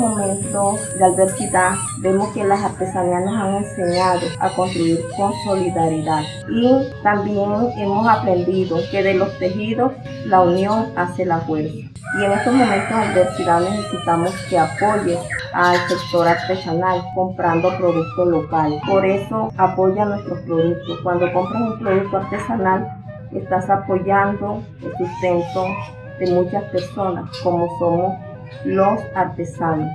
momentos de adversidad, vemos que las artesanías nos han enseñado a construir con solidaridad. Y también hemos aprendido que de los tejidos la unión hace la fuerza. Y en estos momentos de adversidad necesitamos que apoye al sector artesanal comprando productos locales. Por eso apoya nuestros productos. Cuando compras un producto artesanal, estás apoyando el sustento de muchas personas, como somos los artesanos.